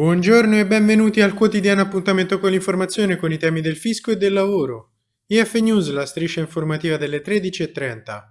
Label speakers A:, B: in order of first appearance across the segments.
A: Buongiorno e benvenuti al quotidiano appuntamento con l'informazione con i temi del fisco e del lavoro. IF News, la striscia informativa delle 13.30.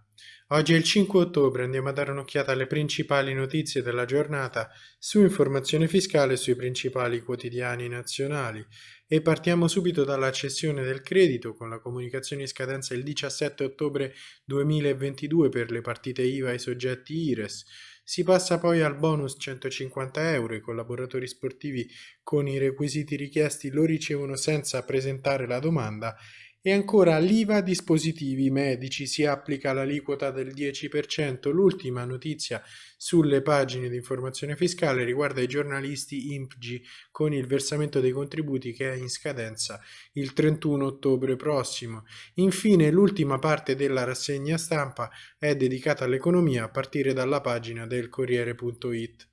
A: Oggi è il 5 ottobre, andiamo a dare un'occhiata alle principali notizie della giornata su informazione fiscale sui principali quotidiani nazionali e partiamo subito dalla cessione del credito con la comunicazione in scadenza il 17 ottobre 2022 per le partite IVA e i soggetti IRES. Si passa poi al bonus 150 euro, i collaboratori sportivi con i requisiti richiesti lo ricevono senza presentare la domanda e ancora l'IVA dispositivi medici si applica l'aliquota del 10%. L'ultima notizia sulle pagine di informazione fiscale riguarda i giornalisti IMPGI con il versamento dei contributi che è in scadenza il 31 ottobre prossimo. Infine l'ultima parte della rassegna stampa è dedicata all'economia a partire dalla pagina del Corriere.it.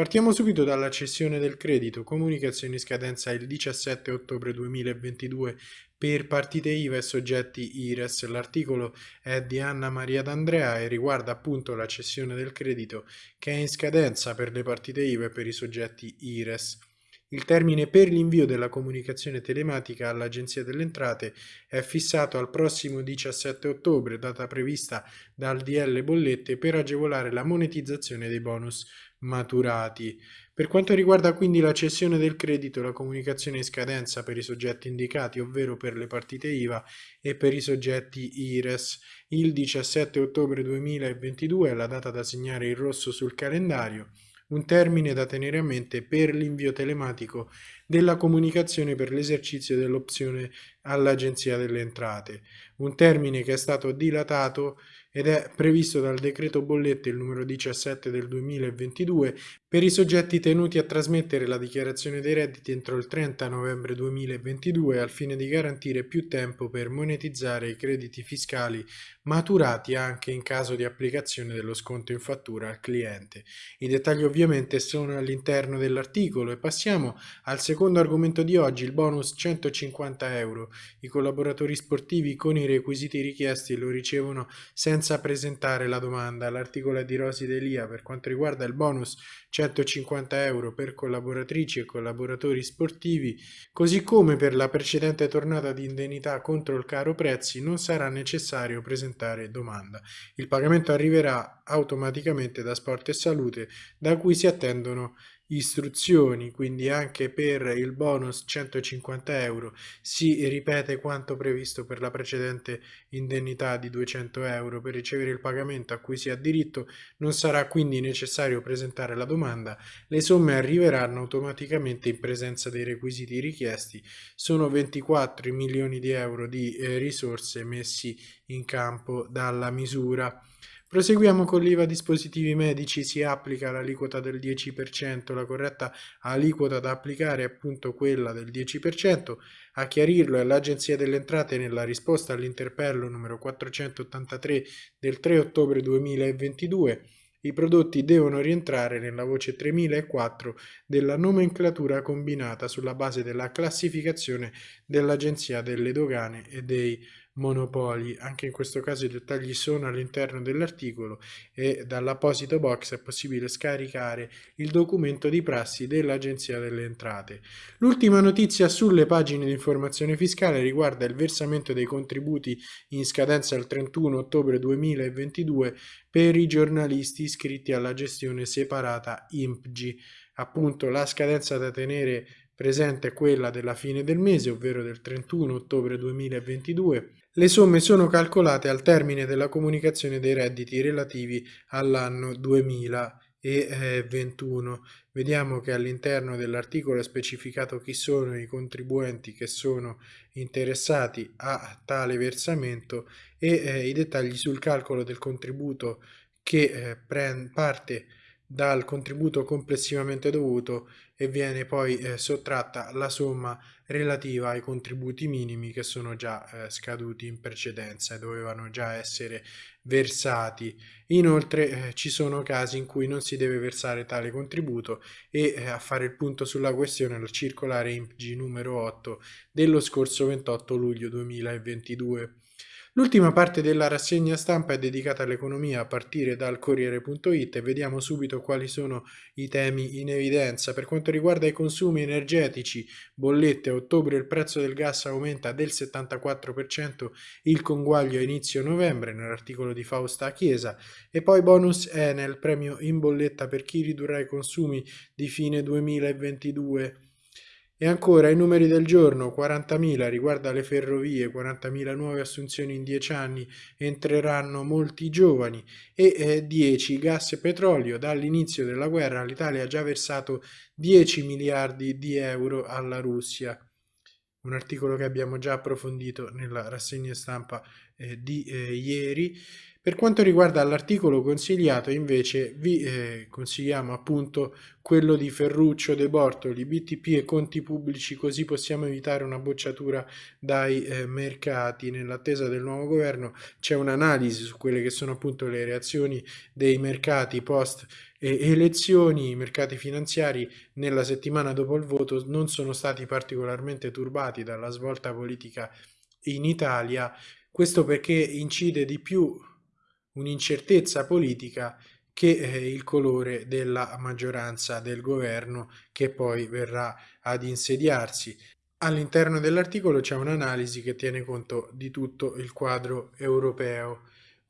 A: Partiamo subito dalla cessione del credito, comunicazione in scadenza il 17 ottobre 2022 per partite IVA e soggetti IRES. L'articolo è di Anna Maria D'Andrea e riguarda appunto la cessione del credito che è in scadenza per le partite IVA e per i soggetti IRES. Il termine per l'invio della comunicazione telematica all'Agenzia delle Entrate è fissato al prossimo 17 ottobre, data prevista dal DL Bollette per agevolare la monetizzazione dei bonus maturati. Per quanto riguarda quindi la cessione del credito, la comunicazione in scadenza per i soggetti indicati, ovvero per le partite IVA e per i soggetti IRES, il 17 ottobre 2022 è la data da segnare in rosso sul calendario un termine da tenere a mente per l'invio telematico della comunicazione per l'esercizio dell'opzione all'Agenzia delle Entrate, un termine che è stato dilatato ed è previsto dal decreto bollette il numero 17 del 2022 per i soggetti tenuti a trasmettere la dichiarazione dei redditi entro il 30 novembre 2022 al fine di garantire più tempo per monetizzare i crediti fiscali maturati anche in caso di applicazione dello sconto in fattura al cliente. I dettagli ovviamente sono all'interno dell'articolo e passiamo al secondo argomento di oggi, il bonus 150 euro. I collaboratori sportivi con i requisiti richiesti lo ricevono senza senza presentare la domanda. L'articolo di Rosi Delia per quanto riguarda il bonus 150 euro per collaboratrici e collaboratori sportivi, così come per la precedente tornata di indennità contro il caro prezzi non sarà necessario presentare domanda. Il pagamento arriverà automaticamente da Sport e Salute da cui si attendono istruzioni, quindi anche per il bonus 150 euro si ripete quanto previsto per la precedente indennità di 200 euro. Per ricevere il pagamento a cui si ha diritto non sarà quindi necessario presentare la domanda, le somme arriveranno automaticamente in presenza dei requisiti richiesti, sono 24 milioni di euro di eh, risorse messi in campo dalla misura. Proseguiamo con l'IVA dispositivi medici, si applica l'aliquota del 10%, la corretta aliquota da applicare è appunto quella del 10%, a chiarirlo è l'Agenzia delle Entrate nella risposta all'interpello numero 483 del 3 ottobre 2022. I prodotti devono rientrare nella voce 3004 della nomenclatura combinata sulla base della classificazione dell'Agenzia delle Dogane e dei monopoli. Anche in questo caso i dettagli sono all'interno dell'articolo e dall'apposito box è possibile scaricare il documento di prassi dell'Agenzia delle Entrate. L'ultima notizia sulle pagine di informazione fiscale riguarda il versamento dei contributi in scadenza il 31 ottobre 2022 per i giornalisti iscritti alla gestione separata IMPGI. Appunto la scadenza da tenere presente è quella della fine del mese, ovvero del 31 ottobre 2022 le somme sono calcolate al termine della comunicazione dei redditi relativi all'anno 2021. Vediamo che all'interno dell'articolo è specificato chi sono i contribuenti che sono interessati a tale versamento e eh, i dettagli sul calcolo del contributo che eh, parte dal contributo complessivamente dovuto e viene poi eh, sottratta la somma relativa ai contributi minimi che sono già eh, scaduti in precedenza e dovevano già essere versati. Inoltre eh, ci sono casi in cui non si deve versare tale contributo e eh, a fare il punto sulla questione la circolare IMPG numero 8 dello scorso 28 luglio 2022. L'ultima parte della rassegna stampa è dedicata all'economia a partire dal Corriere.it e vediamo subito quali sono i temi in evidenza. Per quanto riguarda i consumi energetici, bollette, a ottobre il prezzo del gas aumenta del 74%, il conguaglio a inizio novembre nell'articolo di Fausta Chiesa e poi bonus Enel, premio in bolletta per chi ridurrà i consumi di fine 2022. E ancora i numeri del giorno, 40.000 riguarda le ferrovie, 40.000 nuove assunzioni in 10 anni, entreranno molti giovani e eh, 10 gas e petrolio. Dall'inizio della guerra l'Italia ha già versato 10 miliardi di euro alla Russia. Un articolo che abbiamo già approfondito nella rassegna stampa eh, di eh, ieri. Per quanto riguarda l'articolo consigliato invece vi eh, consigliamo appunto quello di Ferruccio De Bortoli, BTP e conti pubblici così possiamo evitare una bocciatura dai eh, mercati. Nell'attesa del nuovo governo c'è un'analisi su quelle che sono appunto le reazioni dei mercati post elezioni, i mercati finanziari nella settimana dopo il voto non sono stati particolarmente turbati dalla svolta politica in Italia, questo perché incide di più un'incertezza politica che eh, il colore della maggioranza del governo che poi verrà ad insediarsi. All'interno dell'articolo c'è un'analisi che tiene conto di tutto il quadro europeo.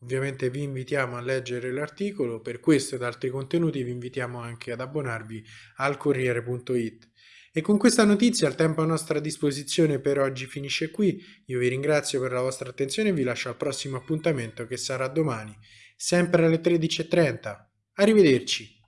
A: Ovviamente vi invitiamo a leggere l'articolo, per questo ed altri contenuti vi invitiamo anche ad abbonarvi al Corriere.it. E con questa notizia il tempo a nostra disposizione per oggi finisce qui, io vi ringrazio per la vostra attenzione e vi lascio al prossimo appuntamento che sarà domani, sempre alle 13.30. Arrivederci!